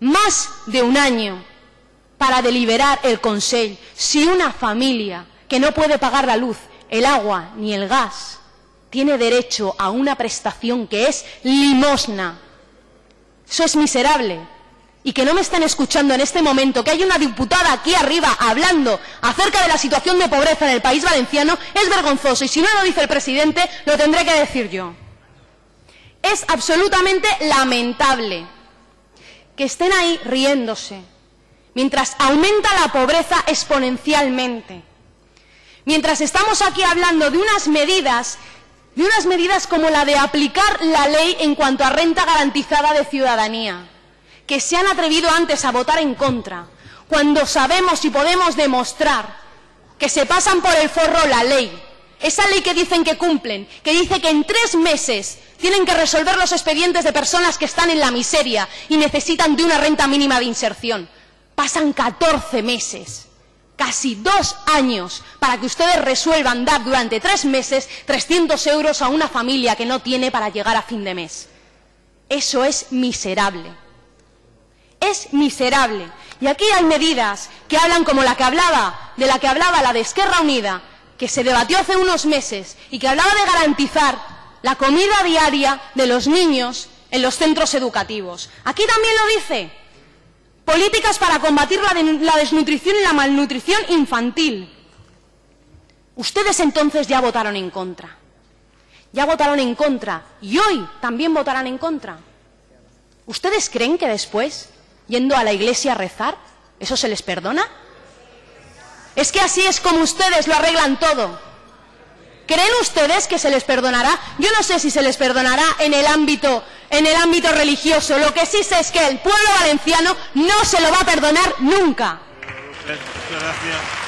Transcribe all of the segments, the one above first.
más de un año para deliberar el Consejo si una familia que no puede pagar la luz, el agua ni el gas tiene derecho a una prestación que es limosna. Eso es miserable. Y que no me están escuchando en este momento, que hay una diputada aquí arriba hablando acerca de la situación de pobreza en el país valenciano, es vergonzoso. Y si no lo dice el presidente, lo tendré que decir yo. Es absolutamente lamentable que estén ahí riéndose, mientras aumenta la pobreza exponencialmente, mientras estamos aquí hablando de unas medidas, de unas medidas como la de aplicar la ley en cuanto a renta garantizada de ciudadanía, que se han atrevido antes a votar en contra, cuando sabemos y podemos demostrar que se pasan por el forro la ley, esa ley que dicen que cumplen, que dice que en tres meses tienen que resolver los expedientes de personas que están en la miseria y necesitan de una renta mínima de inserción. Pasan 14 meses, casi dos años, para que ustedes resuelvan dar durante tres meses 300 euros a una familia que no tiene para llegar a fin de mes. Eso es miserable. Es miserable. Y aquí hay medidas que hablan como la que hablaba, de la que hablaba la de Esquerra Unida, que se debatió hace unos meses y que hablaba de garantizar la comida diaria de los niños en los centros educativos. Aquí también lo dice. Políticas para combatir la, desnutrición y la malnutrición infantil. Ustedes entonces ya votaron en contra. Ya votaron en contra y hoy también votarán en contra. ¿Ustedes creen que después, yendo a la iglesia a rezar, eso se les perdona? Es que así es como ustedes lo arreglan todo. ¿Creen ustedes que se les perdonará? Yo no sé si se les perdonará en el ámbito, en el ámbito religioso. Lo que sí sé es que el pueblo valenciano no se lo va a perdonar nunca. Gracias.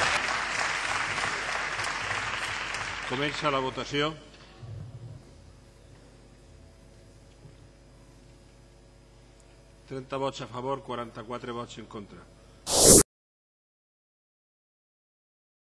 Comença la votació. Trenta vots a favor, 44 vots en contra.